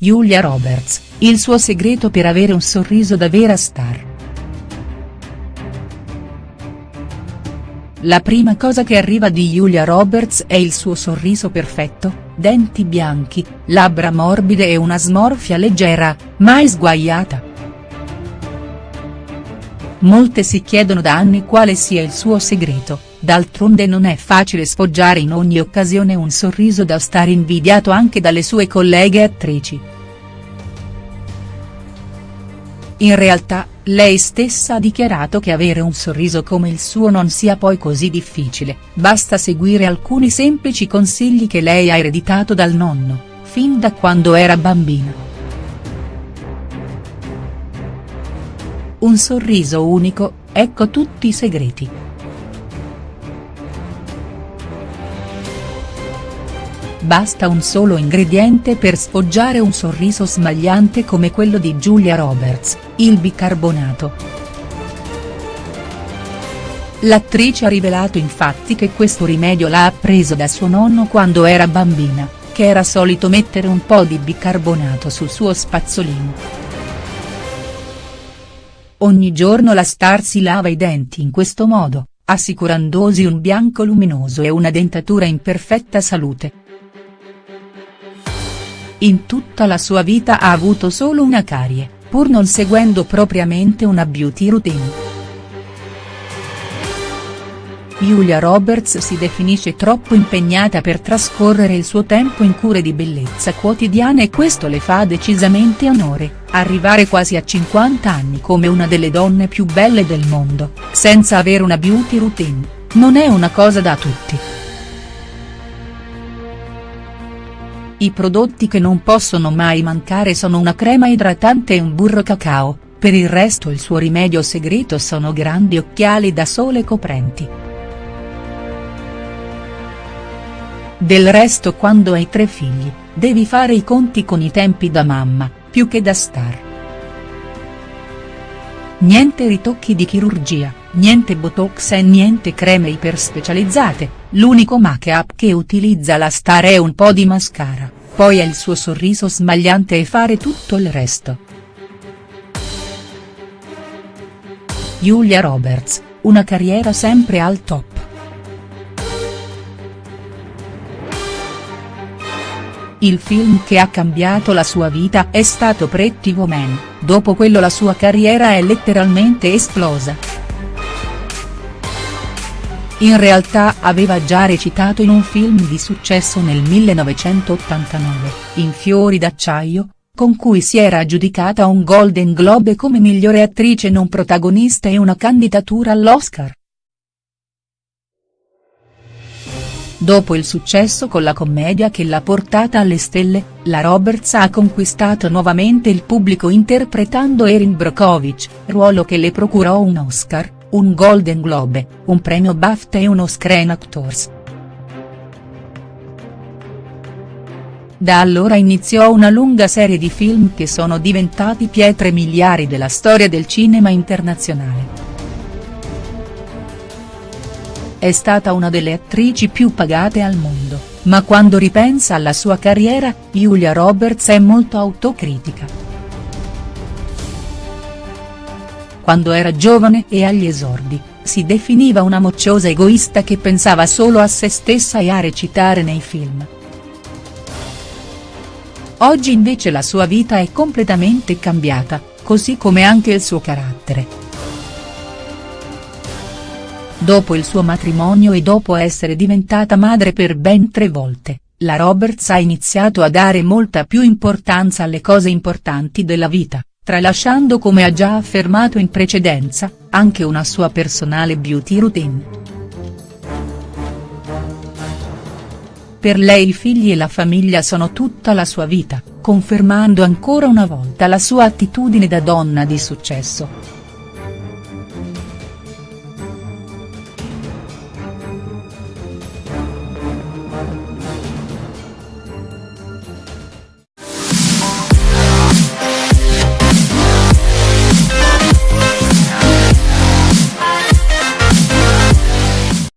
Julia Roberts, il suo segreto per avere un sorriso da vera star. La prima cosa che arriva di Julia Roberts è il suo sorriso perfetto, denti bianchi, labbra morbide e una smorfia leggera, mai sguaiata. Molte si chiedono da anni quale sia il suo segreto, d'altronde non è facile sfoggiare in ogni occasione un sorriso da star invidiato anche dalle sue colleghe attrici. In realtà, lei stessa ha dichiarato che avere un sorriso come il suo non sia poi così difficile, basta seguire alcuni semplici consigli che lei ha ereditato dal nonno, fin da quando era bambina. Un sorriso unico, ecco tutti i segreti. Basta un solo ingrediente per sfoggiare un sorriso smagliante come quello di Giulia Roberts, il bicarbonato. L'attrice ha rivelato infatti che questo rimedio l'ha appreso da suo nonno quando era bambina, che era solito mettere un po' di bicarbonato sul suo spazzolino. Ogni giorno la star si lava i denti in questo modo, assicurandosi un bianco luminoso e una dentatura in perfetta salute. In tutta la sua vita ha avuto solo una carie, pur non seguendo propriamente una beauty routine. Julia Roberts si definisce troppo impegnata per trascorrere il suo tempo in cure di bellezza quotidiana e questo le fa decisamente onore, arrivare quasi a 50 anni come una delle donne più belle del mondo, senza avere una beauty routine, non è una cosa da tutti. I prodotti che non possono mai mancare sono una crema idratante e un burro cacao, per il resto il suo rimedio segreto sono grandi occhiali da sole coprenti. Del resto quando hai tre figli, devi fare i conti con i tempi da mamma, più che da star. Niente ritocchi di chirurgia, niente botox e niente creme iperspecializzate, l'unico make-up che utilizza la star è un po' di mascara, poi è il suo sorriso smagliante e fare tutto il resto. Julia Roberts, una carriera sempre al top. Il film che ha cambiato la sua vita è stato Pretty Woman, dopo quello la sua carriera è letteralmente esplosa. In realtà aveva già recitato in un film di successo nel 1989, In Fiori d'acciaio, con cui si era aggiudicata un Golden Globe come migliore attrice non protagonista e una candidatura all'Oscar. Dopo il successo con la commedia che l'ha portata alle stelle, la Roberts ha conquistato nuovamente il pubblico interpretando Erin Brockovich, ruolo che le procurò un Oscar, un Golden Globe, un premio BAFTA e uno Screen Actors. Da allora iniziò una lunga serie di film che sono diventati pietre miliari della storia del cinema internazionale. È stata una delle attrici più pagate al mondo, ma quando ripensa alla sua carriera, Julia Roberts è molto autocritica. Quando era giovane e agli esordi, si definiva una mocciosa egoista che pensava solo a se stessa e a recitare nei film. Oggi invece la sua vita è completamente cambiata, così come anche il suo carattere. Dopo il suo matrimonio e dopo essere diventata madre per ben tre volte, la Roberts ha iniziato a dare molta più importanza alle cose importanti della vita, tralasciando come ha già affermato in precedenza, anche una sua personale beauty routine. Per lei i figli e la famiglia sono tutta la sua vita, confermando ancora una volta la sua attitudine da donna di successo.